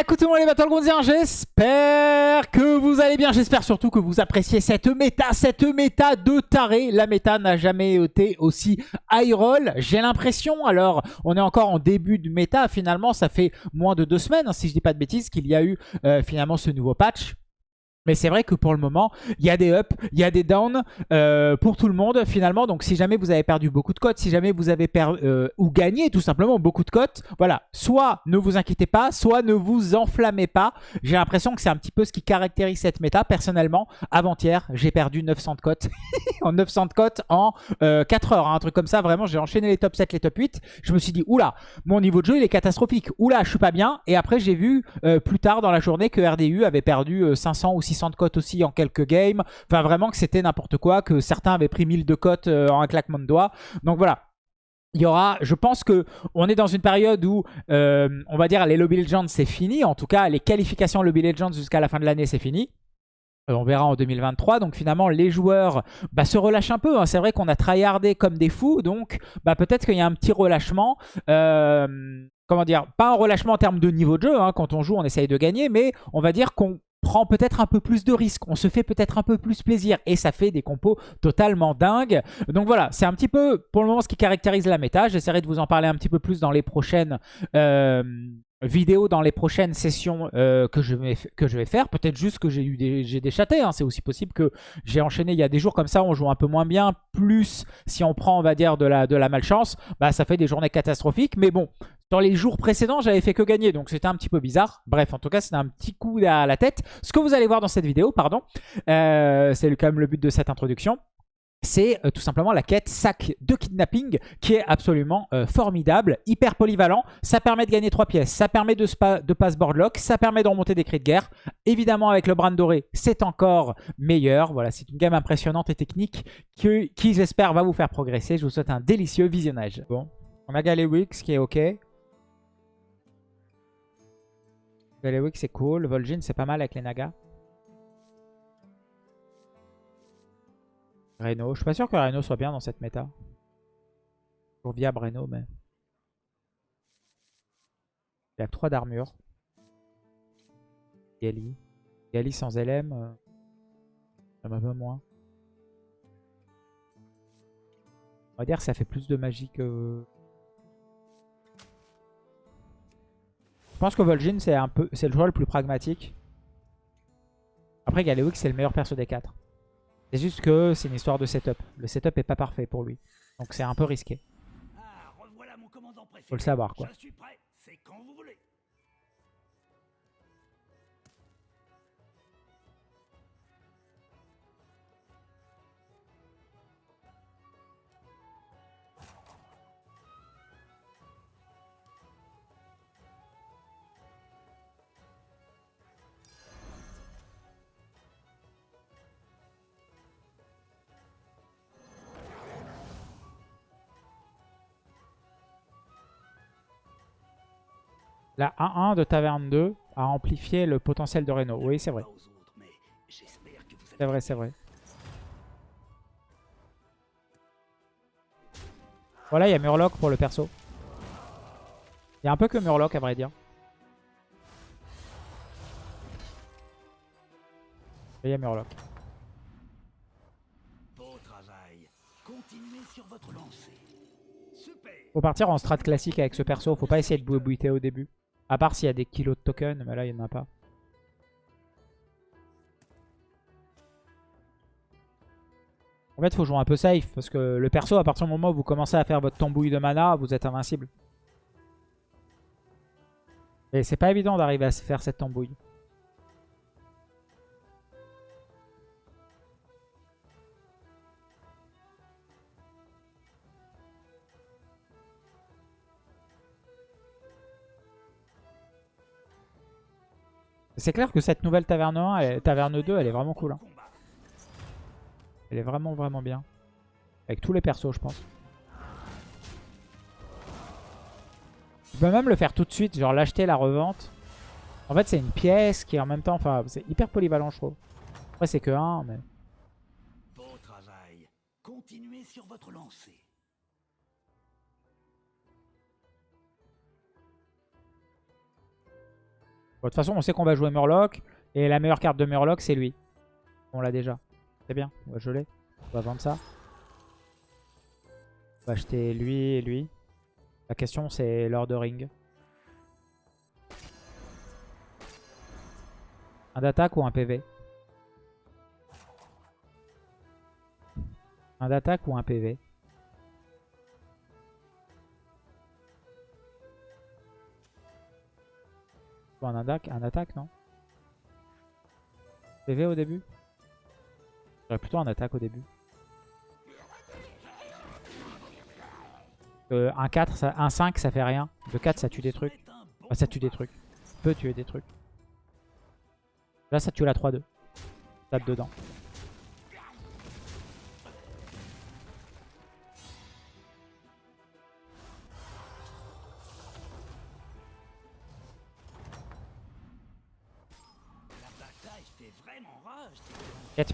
Écoutez-moi les Battlegroundiens, j'espère que vous allez bien. J'espère surtout que vous appréciez cette méta, cette méta de taré. La méta n'a jamais été aussi high roll, j'ai l'impression. Alors, on est encore en début de méta. Finalement, ça fait moins de deux semaines, hein, si je dis pas de bêtises, qu'il y a eu euh, finalement ce nouveau patch. Mais c'est vrai que pour le moment, il y a des ups, il y a des downs euh, pour tout le monde finalement. Donc si jamais vous avez perdu beaucoup de cotes, si jamais vous avez perdu euh, ou gagné tout simplement beaucoup de cotes, voilà, soit ne vous inquiétez pas, soit ne vous enflammez pas. J'ai l'impression que c'est un petit peu ce qui caractérise cette méta. Personnellement, avant-hier, j'ai perdu 900 de cotes. en 900 de cotes en 4 euh, heures, hein, un truc comme ça. Vraiment, j'ai enchaîné les top 7, les top 8. Je me suis dit, oula, mon niveau de jeu, il est catastrophique. Oula, je suis pas bien. Et après, j'ai vu plus tard dans la journée que RDU avait perdu 500 ou 600 de cotes aussi en quelques games. Enfin, vraiment que c'était n'importe quoi, que certains avaient pris 1000 de cotes euh, en un claquement de doigts. Donc voilà, il y aura, je pense que on est dans une période où, euh, on va dire, les Lobby Legends, c'est fini. En tout cas, les qualifications Lobby Legends jusqu'à la fin de l'année, c'est fini. Euh, on verra en 2023. Donc finalement, les joueurs bah, se relâchent un peu. Hein. C'est vrai qu'on a tryhardé comme des fous. Donc bah, peut-être qu'il y a un petit relâchement. comment dire Pas un relâchement en termes de niveau de jeu. Hein. Quand on joue, on essaye de gagner. Mais on va dire qu'on prend peut-être un peu plus de risques, on se fait peut-être un peu plus plaisir et ça fait des compos totalement dingues. Donc voilà, c'est un petit peu pour le moment ce qui caractérise la méta. J'essaierai de vous en parler un petit peu plus dans les prochaines euh, vidéo dans les prochaines sessions euh, que, je vais, faire. Peut-être juste que j'ai eu des. Hein. C'est aussi possible que j'ai enchaîné. Il y a des jours comme ça on joue un peu moins bien. Plus si on prend, on va dire, de la, malchance, bah, ça fait des journées catastrophiques. Mais bon, dans les jours précédents, j'avais fait que gagner. Donc c'était un petit peu bizarre. Bref, en tout cas, c'est un petit coup à la tête. Ce que vous allez voir dans cette vidéo, pardon, euh, c'est quand même le but de cette introduction c'est euh, tout simplement la quête sac de kidnapping qui est absolument euh, formidable, hyper polyvalent. Ça permet de gagner 3 pièces, ça permet de, de pass boardlock, ça permet de remonter des cris de guerre. Évidemment, avec le brand doré, c'est encore meilleur. Voilà, c'est une gamme impressionnante et technique qui, qui j'espère, va vous faire progresser. Je vous souhaite un délicieux visionnage. Bon, on a Galewix qui est OK. Galewix c'est cool. Vol'jin c'est pas mal avec les nagas. Reno. Je suis pas sûr que Reno soit bien dans cette méta. Toujours viable Reno, mais... Il a 3 d'armure. Gali. Gali sans LM. Euh, ça m'a peu moins. On va dire que ça fait plus de magie que... Je pense que Vol'jin c'est un peu c'est le joueur le plus pragmatique. Après Galewix c'est le meilleur perso des 4. C'est juste que c'est une histoire de setup. Le setup est pas parfait pour lui. Donc c'est un peu risqué. Faut le savoir quoi. La 1-1 de Taverne 2 a amplifié le potentiel de Reno. Oui, c'est vrai. C'est vrai, c'est vrai. Voilà, il y a Murloc pour le perso. Il y a un peu que Murloc, à vrai dire. il y a Murloc. Faut partir en strat classique avec ce perso. Faut pas essayer de bouiter au début. À part s'il y a des kilos de tokens, mais là, il n'y en a pas. En fait, il faut jouer un peu safe, parce que le perso, à partir du moment où vous commencez à faire votre tambouille de mana, vous êtes invincible. Et c'est pas évident d'arriver à faire cette tambouille. C'est clair que cette nouvelle taverne 1, taverne 2, elle est vraiment cool. Hein. Elle est vraiment vraiment bien. Avec tous les persos, je pense. Je peux même le faire tout de suite, genre l'acheter, la revente. En fait, c'est une pièce qui est en même temps... Enfin, c'est hyper polyvalent, je trouve. Après, c'est que un, mais... Beau travail. Continuez sur votre lancée. Toute façon, on sait qu'on va jouer Murloc. Et la meilleure carte de Murloc, c'est lui. On l'a déjà. C'est bien, on va geler. On va vendre ça. On va acheter lui et lui. La question, c'est Lord Ring. Un d'attaque ou un PV Un d'attaque ou un PV un attaque, non? PV au début? J'aurais plutôt un attaque au début. Euh, un 4, ça, un 5, ça fait rien. Le 4, ça tue des trucs. ça tue des trucs. Peut tuer des trucs. Là, ça tue la 3-2. Tape dedans.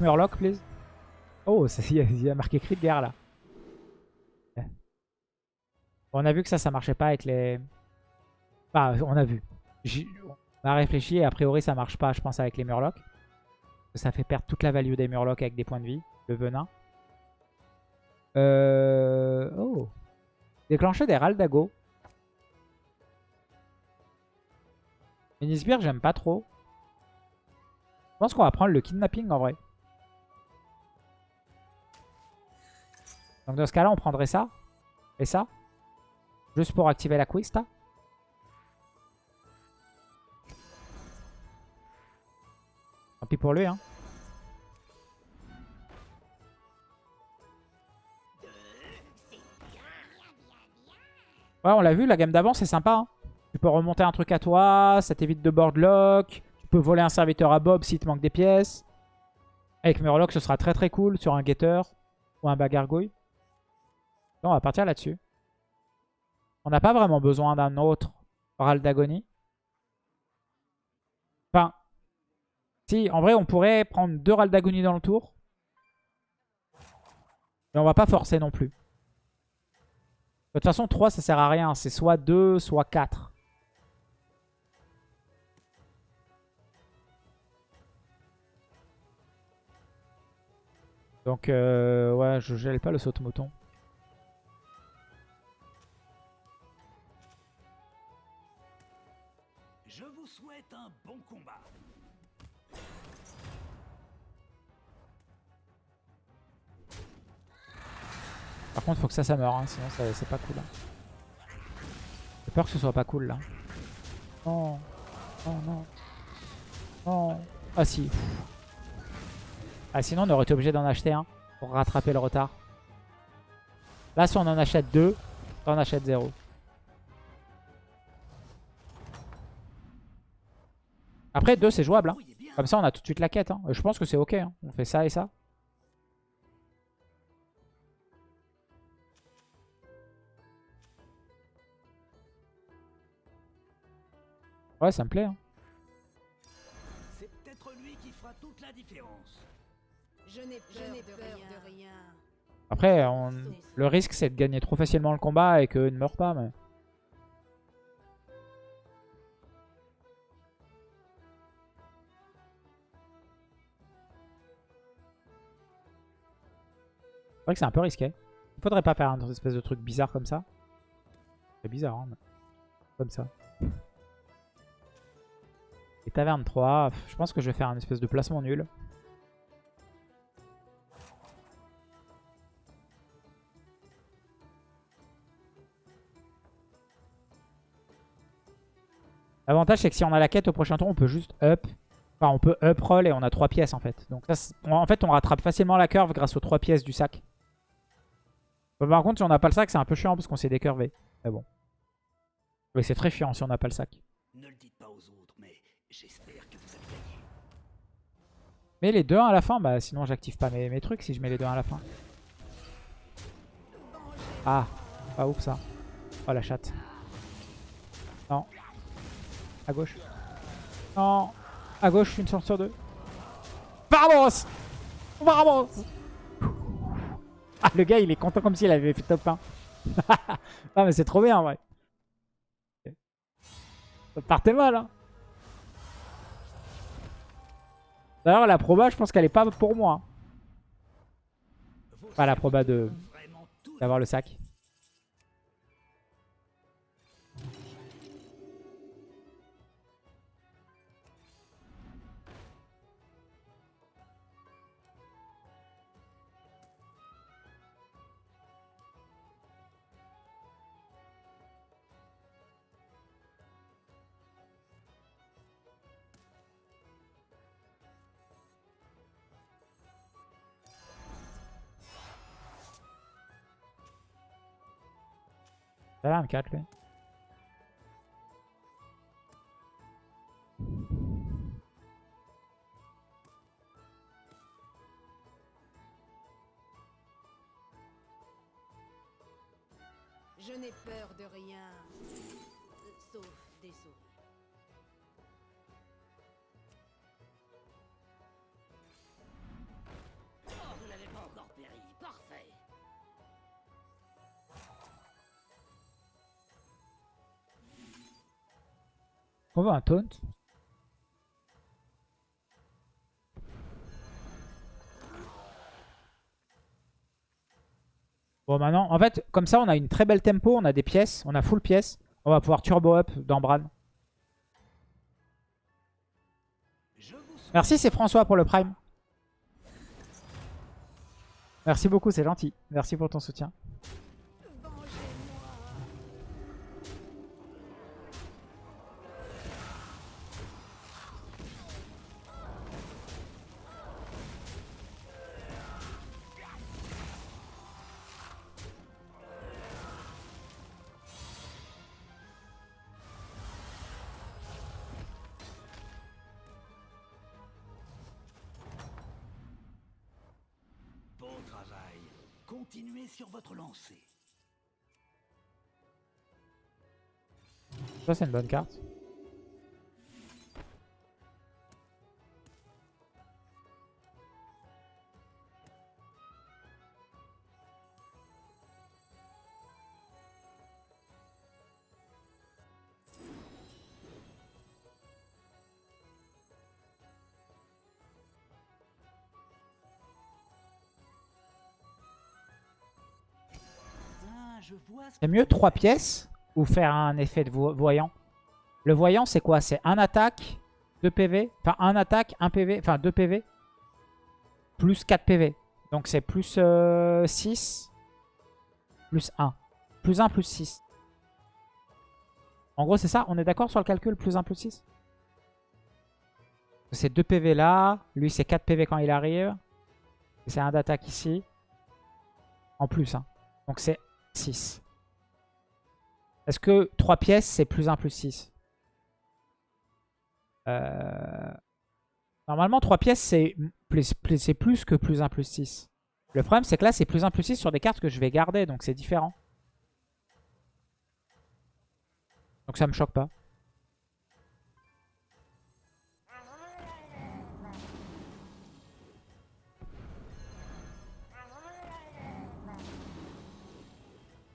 Murloc, please. Oh, il y, a marqué cri de guerre là. on a vu que ça, ça marchait pas avec les... Enfin, on a vu. On a réfléchi et a priori ça marche pas, je pense, avec les Murlocs. Ça fait perdre toute la value des Murlocs avec des points de vie. Le venin. Euh... Oh. Déclencher des Raldago. Minisbir, j'aime pas trop. Je pense qu'on va prendre le kidnapping en vrai. Donc dans ce cas-là, on prendrait ça. Et ça. Juste pour activer la Quista. Tant pis pour lui, hein. Ouais, on l'a vu, la gamme d'avant, c'est sympa. Hein. Tu peux remonter un truc à toi, ça t'évite de boardlock. Tu peux voler un serviteur à Bob s'il te manque des pièces. Avec Murloc, ce sera très très cool sur un Getter ou un Bagargouille on va partir là-dessus. On n'a pas vraiment besoin d'un autre Oral d'Agonie. Enfin, si, en vrai, on pourrait prendre deux Ral d'Agonie dans le tour. Mais on va pas forcer non plus. De toute façon, 3, ça sert à rien. C'est soit 2, soit 4. Donc, euh, ouais, je gèle pas le saut-mouton. Par contre, faut que ça, ça meure, hein, sinon c'est pas cool. Hein. J'ai peur que ce soit pas cool là. Non, non, non. Non. Ah si. Ah sinon, on aurait été obligé d'en acheter un pour rattraper le retard. Là, si on en achète deux, on en achète zéro. Après, deux, c'est jouable. Hein. Comme ça, on a tout de suite la quête. Hein. Je pense que c'est ok. On fait ça et ça. Ouais, ça me plaît. Hein. C'est peut-être lui qui fera toute la différence. Je n'ai peur, de, rien. Après, le risque c'est de gagner trop facilement le combat et qu'eux ne meurent pas. Mais... C'est vrai que c'est un peu risqué. Il faudrait pas faire un espèce de truc bizarre comme ça. C'est bizarre, hein, comme ça. Et taverne 3, je pense que je vais faire un espèce de placement nul. L'avantage c'est que si on a la quête au prochain tour, on peut juste up. Enfin, on peut up roll et on a 3 pièces en fait. Donc en fait, on rattrape facilement la curve grâce aux 3 pièces du sac. Par contre, si on n'a pas le sac, c'est un peu chiant parce qu'on s'est décurvé. Mais bon. Oui, c'est très chiant si on n'a pas le sac. Ne le dites pas aux autres. Mais les deux à la fin, bah sinon j'active pas mes, mes, trucs si je mets les deux à la fin. Ah, pas ouf ça. Oh la chatte. Non. À gauche. Non. À gauche, une chance sur deux. Vamos Vamos le gars, il est content comme s'il avait fait top 1. ah, mais c'est trop bien, en vrai. Partez mal, hein. D'ailleurs, la proba, je pense qu'elle est pas pour moi. Hein. Pas enfin, la proba de d'avoir le sac. Ça va, un 4 lui. Je n'ai peur de rien, On veut un taunt. Bon maintenant, en fait, comme ça on a une très belle tempo, on a des pièces, on a full pièces. On va pouvoir turbo up dans Bran. Merci c'est François pour le prime. Merci beaucoup, c'est gentil. Merci pour ton soutien. Sur votre lancée. Ça c'est une bonne carte. C'est mieux 3 pièces ou faire un effet de vo- voyant Le voyant, c'est quoi? C'est un attaque, 2 PV. Enfin, un attaque, 1 PV. Enfin, 2 PV. Plus 4 PV. Donc, c'est plus 6. Plus 1. Plus 1, plus 6. En gros, c'est ça? On est d'accord sur le calcul Plus 1, plus 6 C'est 2 PV là. Lui, c'est 4 PV quand il arrive. C'est un d'attaque ici. En plus. Hein. Donc, c'est 6. Est-ce que 3 pièces, c'est plus 1 plus 6 Euh, Normalement, 3 pièces, c'est plus, plus- que plus 1 plus 6. Le problème, c'est que là, c'est plus 1 plus 6 sur des cartes que je vais garder, donc c'est différent. Donc ça me choque pas.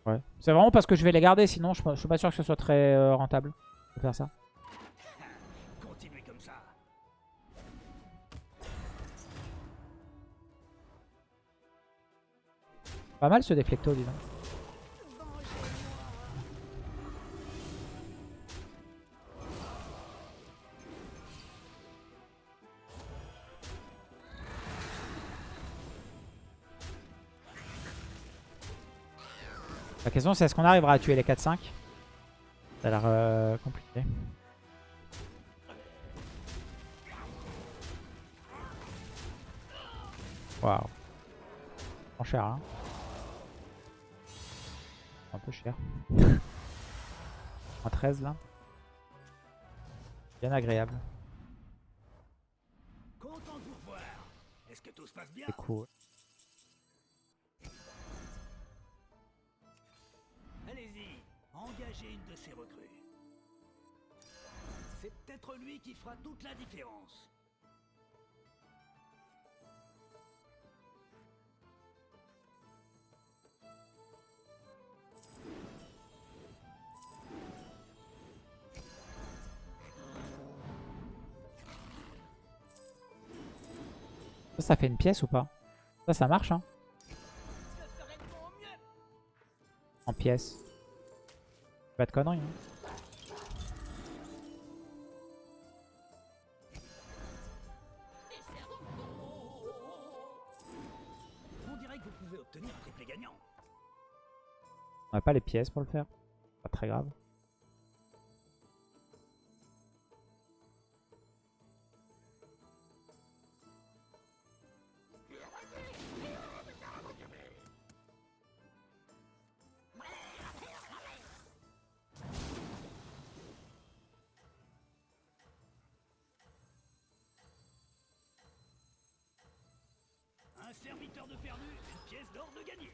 Ouais. C'est vraiment parce que je vais les garder, sinon je, je suis pas sûr que ce soit très euh, rentable de faire ça. Continuez comme ça. Pas mal ce déflecto, dis La question c'est est-ce qu'on arrivera à tuer les 4-5 Ça a l'air euh, compliqué. Waouh. Prend cher hein. Un peu cher. Un 13 là. Bien agréable. Content de engagez une de ces recrues. C'est peut-être lui qui fera toute la différence. Ça, ça fait une pièce ou pas? Ça, ça marche, hein En pièce. Pas de conneries, hein. On dirait que vous pouvez obtenir un triplé gagnant. On n'a pas les pièces pour le faire. Pas très grave. Un serviteur de perdu, une pièce d'or de gagné.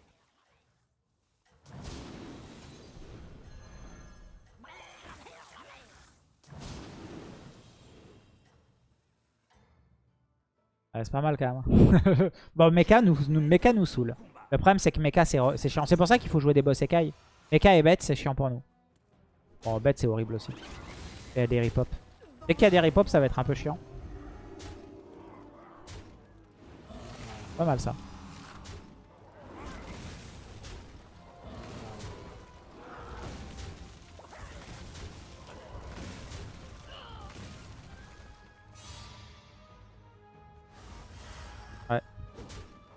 Ouais, c'est pas mal quand même. hein. bon, Mecha nous, Mecha nous saoule. Le problème, c'est que Mecha, c'est chiant. C'est pour ça qu'il faut jouer des boss Ekai. Mecha et bête, c'est chiant pour nous. Bon, bête, c'est horrible aussi. Il y a des rip-hop. Dès qu'il y a des rip-hop, ça va être un peu chiant. Pas mal ça. Ouais.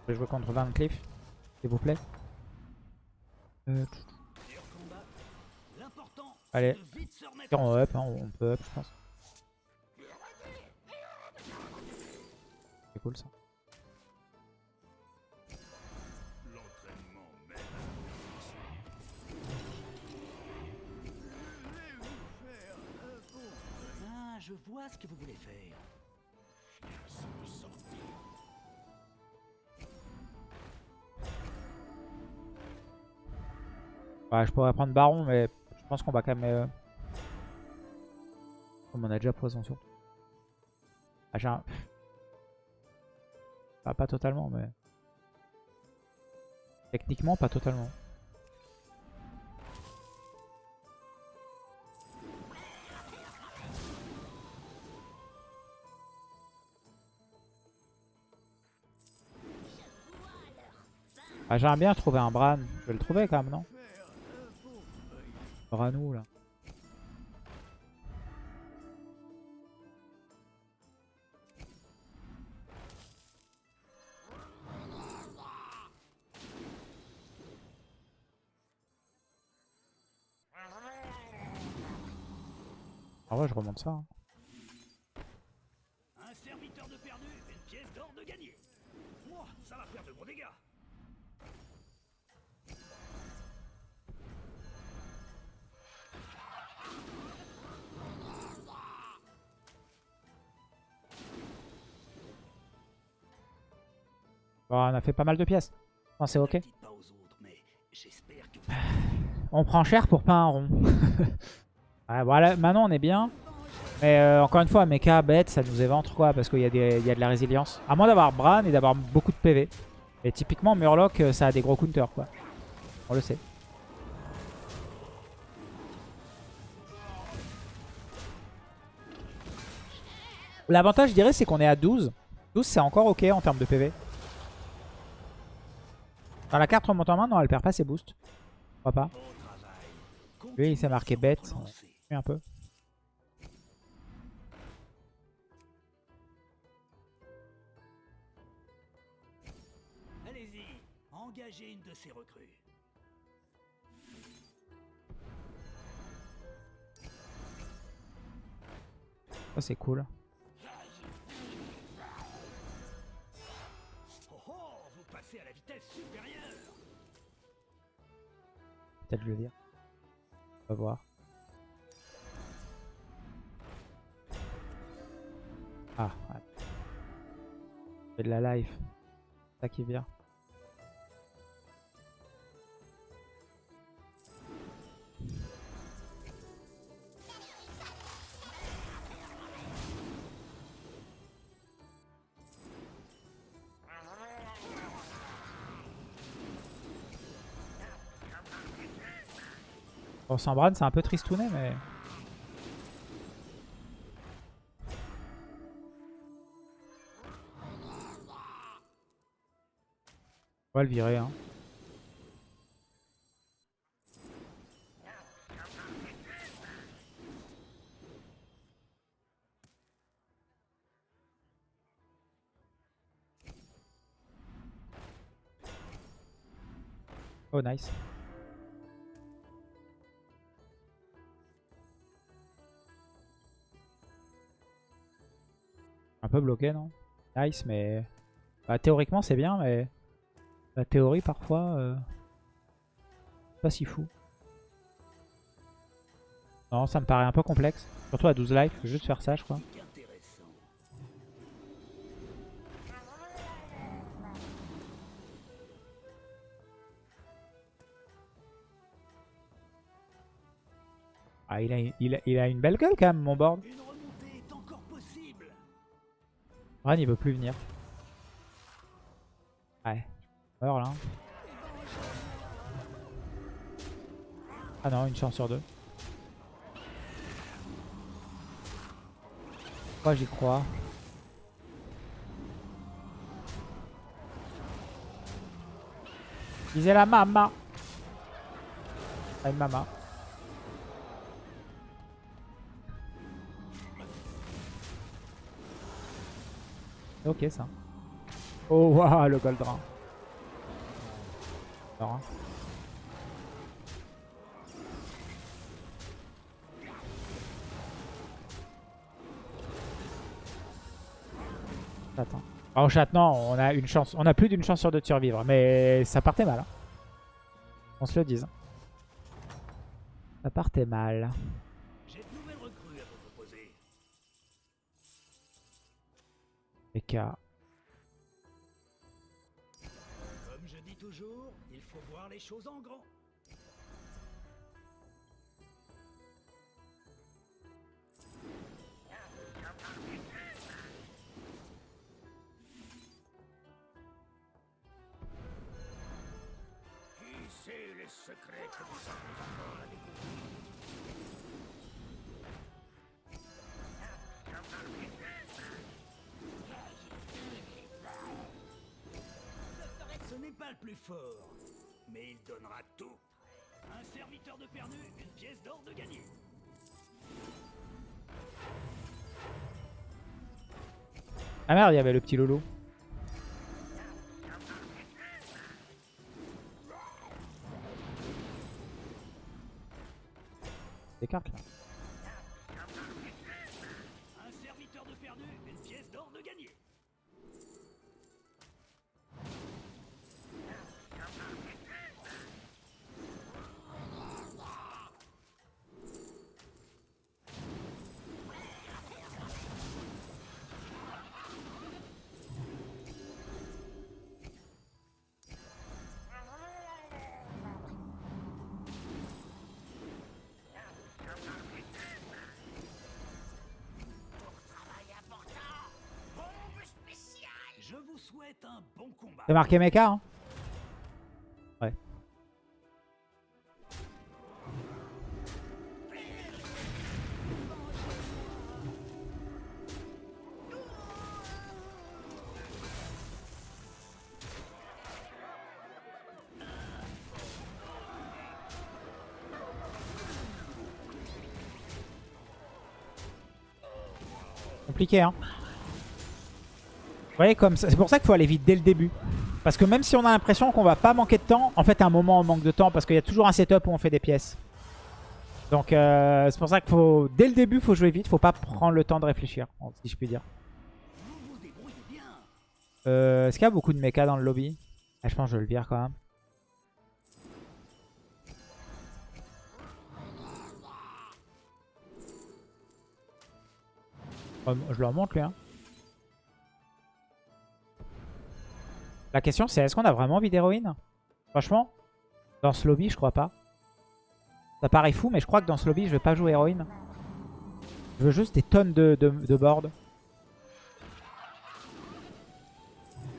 Je vais jouer contre Van Cleef, s'il vous plaît. Euh, Allez. on up, hein, on peut up, je pense. C'est cool ça. Je vois ce que vous voulez faire. Je pourrais prendre Baron, mais je pense qu'on va quand même... euh, Comme a déjà poison sur. Ah, j'ai un... Ah, pas totalement, mais... Techniquement, pas totalement. Ah, j'aimerais bien trouver un Bran. Je vais le trouver quand même, non? Branou, là? Ah ouais, je remonte ça. hein. Un serviteur de perdu, une pièce d'or de gagné. Moi, ça va faire de gros dégâts. Bon, on a fait pas mal de pièces. Non, c'est ok. On prend cher pour pas un rond. ouais, voilà, maintenant on est bien. Mais euh, encore une fois, mecha, bête, ça nous éventre quoi, parce qu'il y, y a de la résilience. À moins d'avoir Bran et d'avoir beaucoup de PV. Et typiquement, Murloc, euh, ça a des gros counters quoi. On le sait. L'avantage, je dirais, c'est qu'on est à 12. 12, c'est encore ok en termes de PV. Dans la carte remonte en main, non, elle perd pas ses boosts. Je crois pas. Lui, il s'est marqué bête. un peu. Allez-y, engagez une de ces recrues. Ça, c'est cool. À la vitesse supérieure. Peut-être le vire. On va voir. Ah, ouais. C'est de la life. Ça qui vient. Bran, c'est un peu tristouné, mais... On va le virer. Hein. Oh nice. Bloqué non? Nice mais... Bah, théoriquement c'est bien mais... La théorie parfois... Euh... Pas si fou. Non ça me paraît un peu complexe. Surtout à 12 life, faut juste faire ça je crois. Ah il a, il, a, il a une belle gueule quand même mon board. Il veut plus venir. Ouais. là. Ah non, une chance sur deux. Moi j'y crois. Visez la mama. Ah, une mama. Ok ça. Oh waouh le Goldran. Alors, hein. Attends. Chat, non, on a une chance. On a plus d'une chance sur deux de survivre. Mais ça partait mal. hein. On se le dise. Ça partait mal. Comme je dis toujours, il faut voir les choses en grand. Qui sait les secrets que nous avons pas le plus fort, mais il donnera tout. Un serviteur de perdu, une pièce d'or de gagné. Ah merde, il y avait le petit Lolo. Des cartes là. C'est marqué mecha hein Ouais. Compliqué hein voyez, comme c'est pour ça qu'il faut aller vite dès le début. Parce que même si on a l'impression qu'on va pas manquer de temps, en fait à un moment on manque de temps parce qu'il y a toujours un setup où on fait des pièces. Donc euh, c'est pour ça qu'il faut, dès le début, faut jouer vite, faut pas prendre le temps de réfléchir, si je puis dire. Vous vous. Euh, Est-ce qu'il y a beaucoup de mecha dans le lobby? Ah, Je pense que je le vire quand même. Oh, Je leur montre lui. Hein. La question c'est est-ce qu'on a vraiment envie d'héroïne? Franchement, dans ce lobby je crois pas. Ça paraît fou mais je crois que dans ce lobby je vais pas jouer héroïne. Je veux juste des tonnes de, de, board.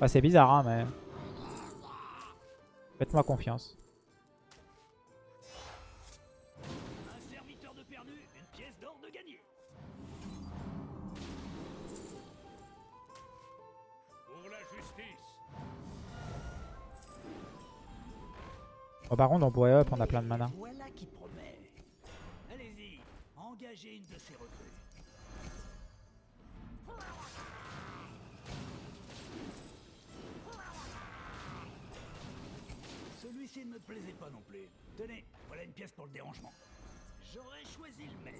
C'est bizarre, hein, mais... Faites-moi confiance. Bon, par contre, on pourrait up, on a plein de mana. Voilà qui promet. Allez-y, engagez une de ces recrues. Celui-ci ne me plaisait pas non plus. Tenez, voilà une pièce pour le dérangement. J'aurais choisi le même.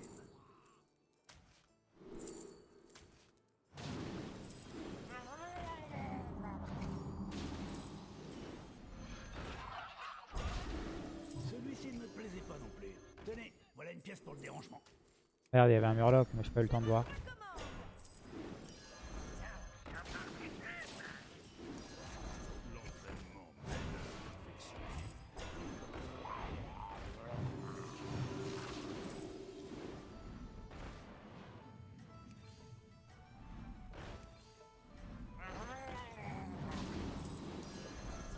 Voilà une pièce pour le dérangement. Merde, il y avait un Murloc, mais j'ai pas eu le temps de voir.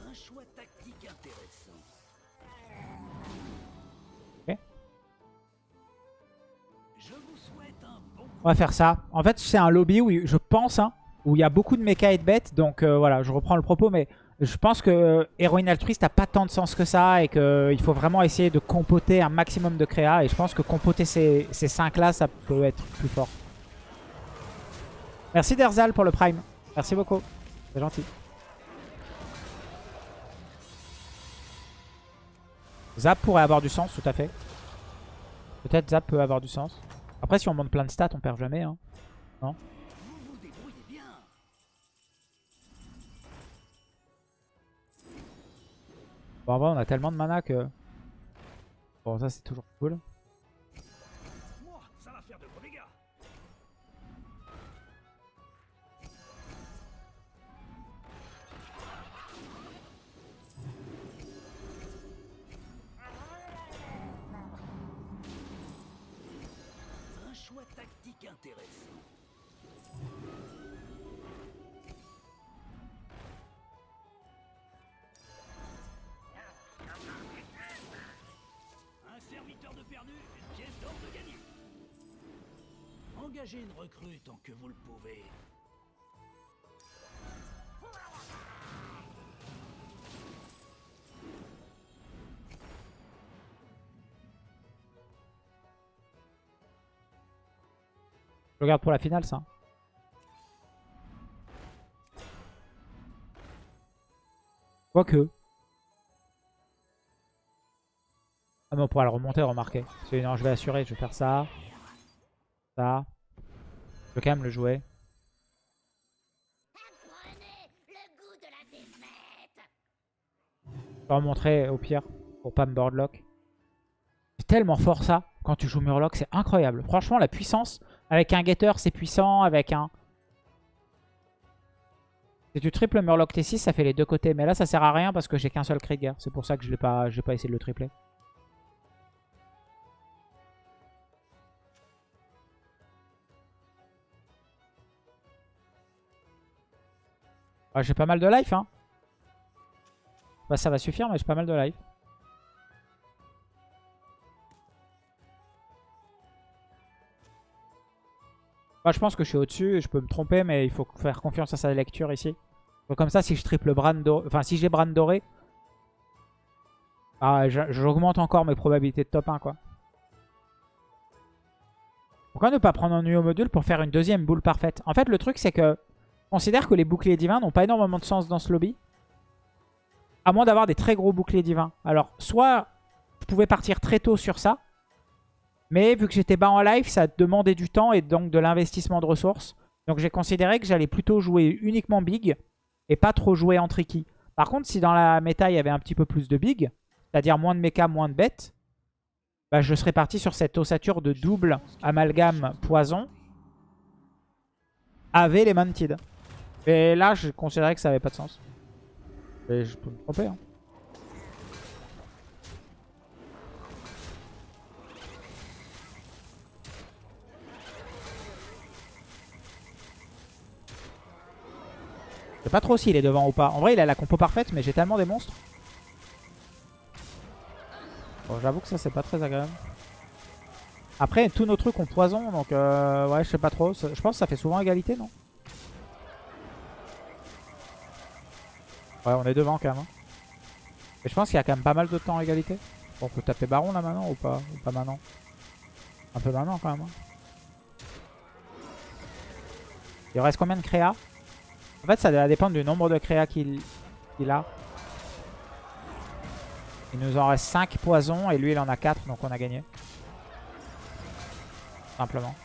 Un choix tactique intéressant. On va faire ça. En fait, c'est un lobby où je pense, hein, où il y a beaucoup de mecha et de bêtes. Donc euh, voilà, je reprends le propos, mais je pense que euh, héroïne altruiste n'a pas tant de sens que ça et qu'il faut vraiment essayer de compoter un maximum de créa. Et je pense que compoter ces, ces 5 là, ça peut être plus fort. Merci Derzal pour le prime. Merci beaucoup. C'est gentil. Zap pourrait avoir du sens, tout à fait. Peut-être Zap peut avoir du sens. Après, si on monte plein de stats, on perd jamais. Hein. Non. Bon, en vrai, on a tellement de mana que... Bon, ça, c'est toujours cool. Tactique intéressant. Un serviteur de perdu, une pièce d'or de gagné. Engagez une recrue tant que vous le pouvez. Je regarde pour la finale, ça. Quoique. Ah mais on pourra le remonter, remarquez. Non, je vais assurer, je vais faire ça. Ça. Je vais quand même le jouer. Je vais remontrer au pire pour pas me boardlock. C'est tellement fort ça quand tu joues Murloc, c'est incroyable. Franchement, la puissance avec un Getter, c'est puissant. Avec un... Si tu triples Murloc T6, ça fait les deux côtés. Mais là, ça sert à rien parce que j'ai qu'un seul Krieger. C'est pour ça que je n'ai pas, pas essayé de le tripler. Ah, j'ai pas mal de life, hein. Bah, ça va suffire, mais j'ai pas mal de life. Bah, je pense que je suis au-dessus, je peux me tromper, mais il faut faire confiance à sa lecture ici. Comme ça, si je triple Bran doré, enfin si j'ai Bran doré, ah, j'augmente encore mes probabilités de top 1 quoi. Pourquoi ne pas prendre un nouveau module pour faire une deuxième boule parfaite? En fait, le truc c'est que je considère que les boucliers divins n'ont pas énormément de sens dans ce lobby. À moins d'avoir des très gros boucliers divins. Alors, soit je pouvais partir très tôt sur ça, mais vu que j'étais bas en life, ça demandait du temps et donc de l'investissement de ressources. Donc j'ai considéré que j'allais plutôt jouer uniquement big et pas trop jouer en tricky. Par contre, si dans la méta, il y avait un petit peu plus de big, c'est-à-dire moins de mecha, moins de bêtes, bah, je serais parti sur cette ossature de double amalgame poison avec les mantides. Et là, je considérais que ça avait pas de sens. Et je peux me tromper. Hein. Je sais pas trop s'il est devant ou pas. En vrai, il a la compo parfaite, mais j'ai tellement des monstres. Bon, j'avoue que ça, c'est pas très agréable. Après, tous nos trucs ont poison, donc euh, ouais, je sais pas trop. Je pense que ça fait souvent égalité, non? Ouais, on est devant quand même. hein. Mais je pense qu'il y a quand même pas mal de temps à égalité. Bon, on peut taper Baron là maintenant ou pas? Ou pas maintenant? Un peu maintenant quand même. hein. Il reste combien de créa En fait, ça va dépendre du nombre de créa qu'il a. Il nous en reste 5 poisons et lui il en a 4 donc on a gagné. Simplement.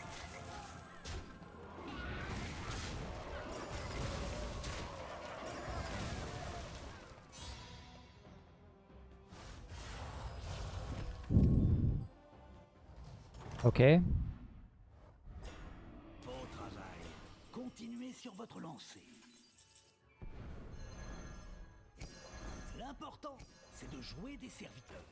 Ok. Continuez sur votre lancée. L'important, c'est de jouer des serviteurs.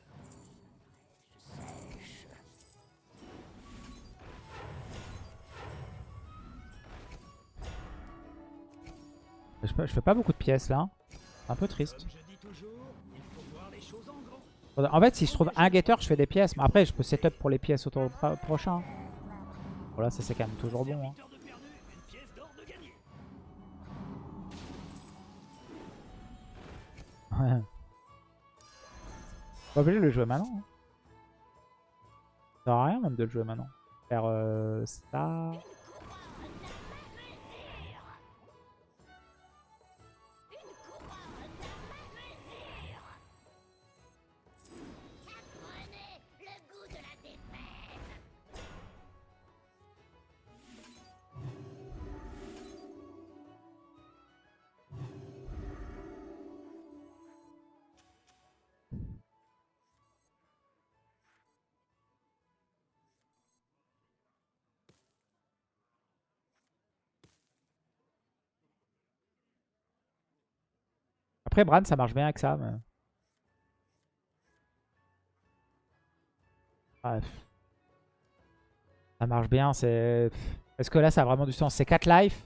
Je, je fais pas beaucoup de pièces là. Un peu triste. En fait, si je trouve un getter, je fais des pièces. Mais après, je peux setup pour les pièces au tour pro- prochain. Voilà, ça c'est quand même toujours bon. hein. Pas obligé de le jouer maintenant. hein. Ça sert à rien même de le jouer maintenant. Faire euh, ça. Après, Bran, ça marche bien avec ça. Bref. Ça marche bien. c'est... Est-ce que là, ça a vraiment du sens? C'est 4 lives?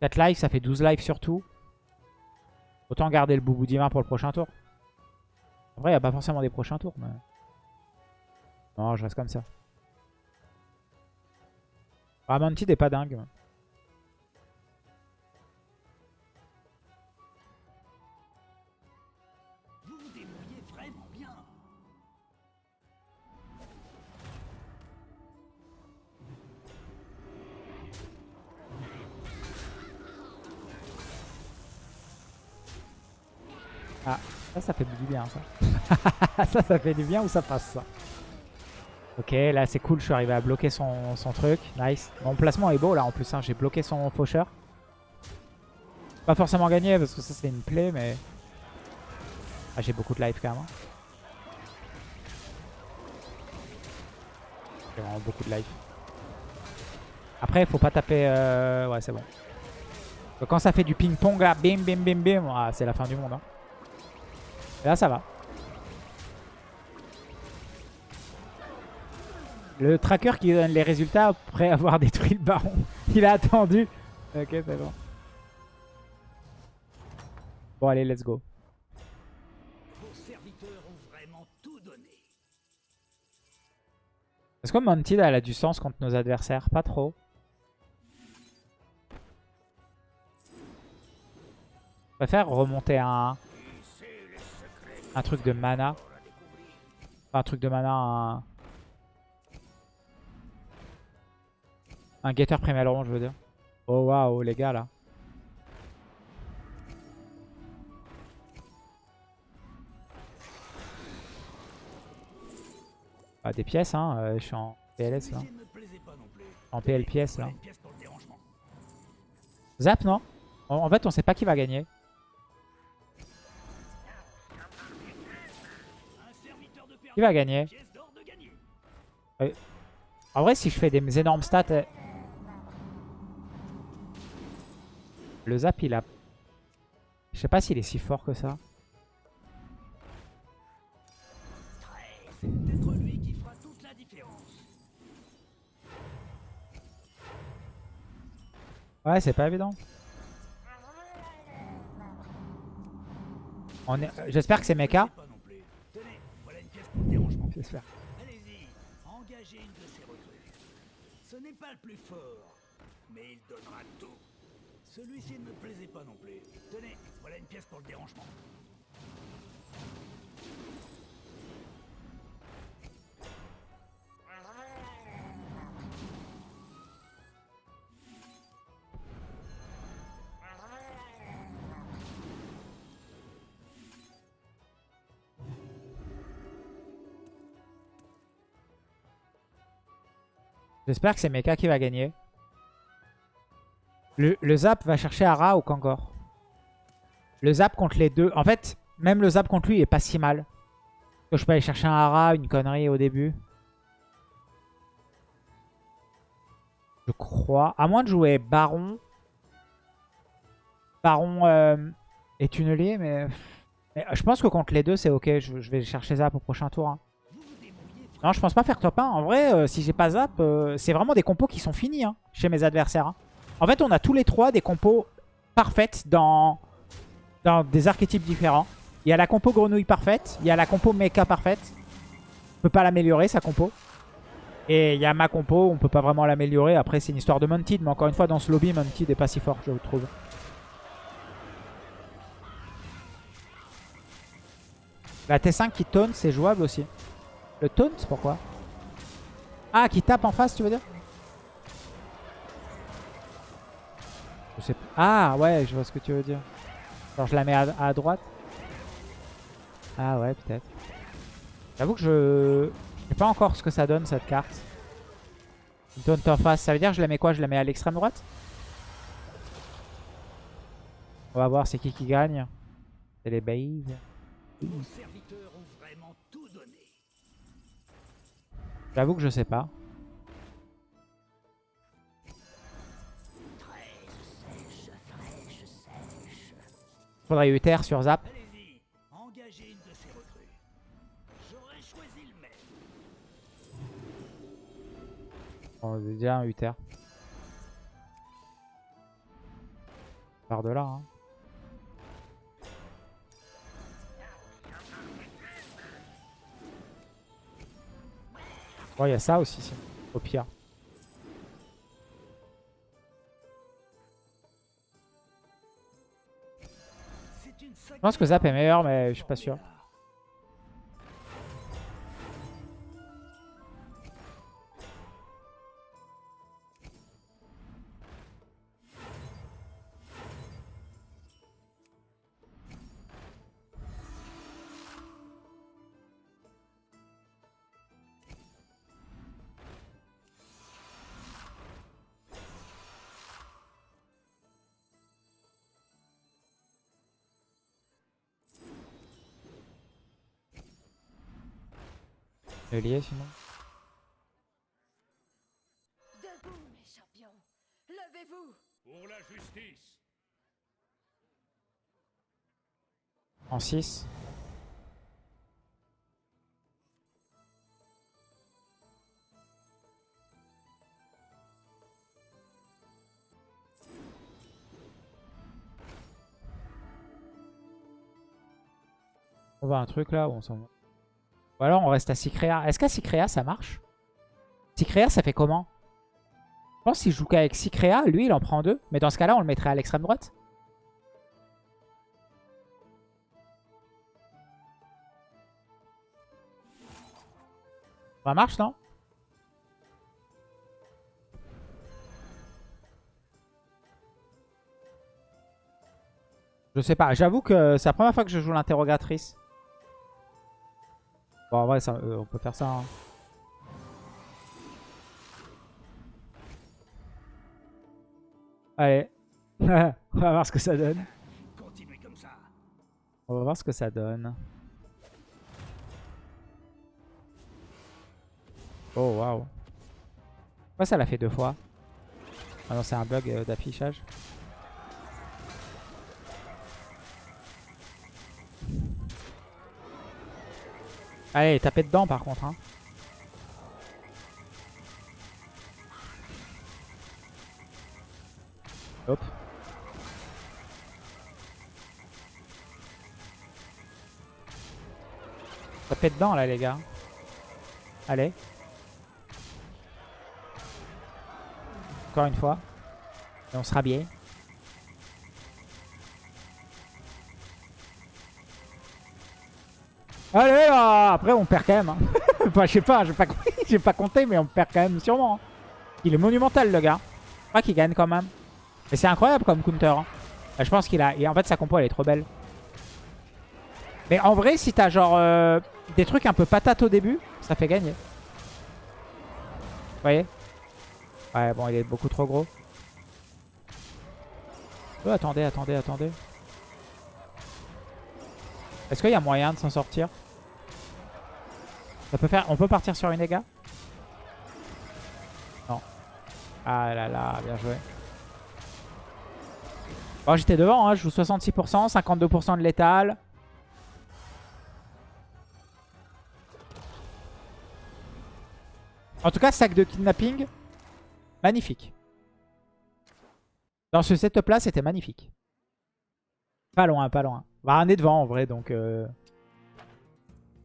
4 lives, ça fait 12 lives surtout. Autant garder le boubou divin pour le prochain tour. Après, il n'y a pas forcément des prochains tours. Non, je reste comme ça. Ah, Mantid est pas dingue. Ça, ça fait du bien, ça. ça, ça fait du bien ou ça passe, ça Ok, là, c'est cool. Je suis arrivé à bloquer son, son truc. Nice. Mon placement est beau, là, en plus. hein. J'ai bloqué son faucheur. Pas forcément gagné, parce que ça, c'est une plaie, mais... Ah, j'ai beaucoup de life, quand même. hein. J'ai vraiment beaucoup de life. Après, faut pas taper... euh, Ouais, c'est bon. Quand ça fait du ping-pong, là, bim, bim, bim, bim, ah, c'est la fin du monde, hein. Et là, ça va. Le tracker qui donne les résultats après avoir détruit le baron. Il a attendu. Ok, c'est bon. Bon, allez, let's go. Est-ce que Mounted elle a du sens contre nos adversaires? Pas trop. Je préfère remonter un, un truc de mana. Un truc de mana, un... Un getter primal rond, je veux dire. Oh waouh, les gars, là. Ah, des pièces, hein. euh, je suis en PLS, là. En PL là. Pièce dérangement. Zap, non? En fait, on sait pas qui va gagner. Qui va gagner gagné. En vrai, si je fais des énormes stats... euh, Le zap, il a... Je sais pas s'il est si fort que ça. Ouais, c'est pas évident. Est- euh, J'espère que c'est mecha. Pas non plus. Tenez, voilà une pièce pour Allez-y, engagez une de ces recrues. Ce n'est pas le plus fort, mais il donnera tout. Celui-ci ne me plaisait pas non plus. Tenez, voilà une pièce pour le dérangement. J'espère que c'est Mecha qui va gagner. Le, zap va chercher Ara ou Kangor? Le zap contre les deux. En fait, même le zap contre lui, il est pas si mal. Je peux aller chercher un Ara, une connerie au début. Je crois. À moins de jouer Baron. Baron euh, et Tunnelier, mais... mais... Je pense que contre les deux, c'est ok. Je, je, vais chercher Zap au prochain tour. Hein. Non, je pense pas faire top 1. En vrai, euh, si j'ai pas Zap, euh, c'est vraiment des compos qui sont finis hein, chez mes adversaires. Hein. En fait, on a tous les trois des compos parfaites dans, des archétypes différents. Il y a la compo grenouille parfaite. Il y a la compo mecha parfaite. On peut pas l'améliorer, sa compo. Et il y a ma compo, on peut pas vraiment l'améliorer. Après, c'est une histoire de Mounted. Mais encore une fois, dans ce lobby, Mounted est pas si fort, je trouve. La T5 qui taunt, c'est jouable aussi. Le taunt, pourquoi Ah, qui tape en face, tu veux dire Je sais pas. Ah, ouais, je vois ce que tu veux dire. Alors, je la mets à, droite Ah ouais, peut-être. J'avoue que je... Je sais pas encore ce que ça donne, cette carte. Taunt en face, ça veut dire que je la mets quoi? Je la mets à l'extrême droite? On va voir c'est qui qui gagne. C'est les bases. J'avoue que je sais pas. Faudrait Uther sur Zap. On a déjà un Uther. Par de là. Hein. Bon, il y a ça aussi, si. au pire. Je pense que Zap est meilleur, mais je suis pas sûr. Le lier sinon. Debout, mes champions. Levez-vous. Pour la justice. En 6. On va un truc là on s'en va Ou alors on reste à Sicrea. Est-ce qu'à Sicrea ça marche? Sicrea ça fait comment? Je pense qu'il joue qu'avec Sicrea, lui il en prend deux. Mais dans ce cas-là on le mettrait à l'extrême droite. Ça marche, non? Je sais pas. J'avoue que c'est la première fois que je joue l'interrogatrice. Bon, en vrai, ça, euh, on peut faire ça. hein. Allez. on va voir ce que ça donne. On va voir ce que ça donne. Oh waouh. Pourquoi ça l'a fait deux fois? Ah non, c'est un bug euh, d'affichage. Allez, tapez dedans par contre. Hein. Hop. Tapez dedans là les gars. Allez. Encore une fois. Et on sera bien. Allez Après on perd quand même. Hein. enfin je sais pas, j'ai pas, compté mais on perd quand même sûrement. hein. Il est monumental le gars. Je crois qu'il gagne quand même. Et c'est incroyable comme counter. hein. Je pense qu'il a... En fait sa compo elle est trop belle. Mais en vrai si t'as genre euh, des trucs un peu patates au début, ça fait gagner. Vous voyez? Ouais, bon, il est beaucoup trop gros. Oh, attendez, attendez, attendez. Est-ce qu'il y a moyen de s'en sortir? On peut partir sur une dégâts Non. Ah là là, bien joué. Bon, j'étais devant, hein, je joue 66%, 52% de létal. En tout cas, sac de kidnapping, magnifique. Dans ce setup là, c'était magnifique. Pas loin, pas loin. Bah, on est devant en vrai, donc... euh,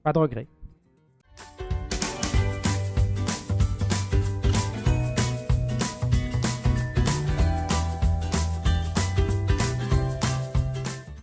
Pas de regret.